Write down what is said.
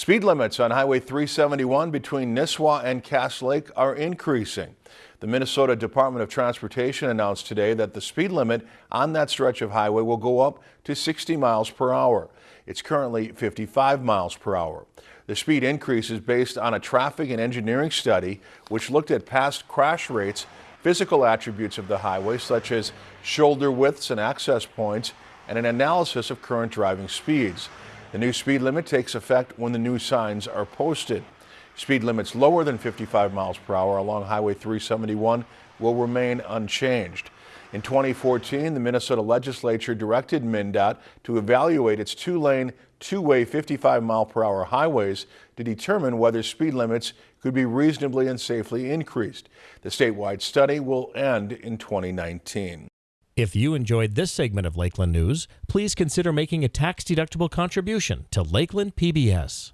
Speed limits on Highway 371 between Nisswa and Cass Lake are increasing. The Minnesota Department of Transportation announced today that the speed limit on that stretch of highway will go up to 60 miles per hour. It's currently 55 miles per hour. The speed increase is based on a traffic and engineering study which looked at past crash rates, physical attributes of the highway such as shoulder widths and access points, and an analysis of current driving speeds. The new speed limit takes effect when the new signs are posted. Speed limits lower than 55 miles per hour along Highway 371 will remain unchanged. In 2014, the Minnesota legislature directed MnDOT to evaluate its two-lane, two-way 55 mile per hour highways to determine whether speed limits could be reasonably and safely increased. The statewide study will end in 2019. If you enjoyed this segment of Lakeland News, please consider making a tax-deductible contribution to Lakeland PBS.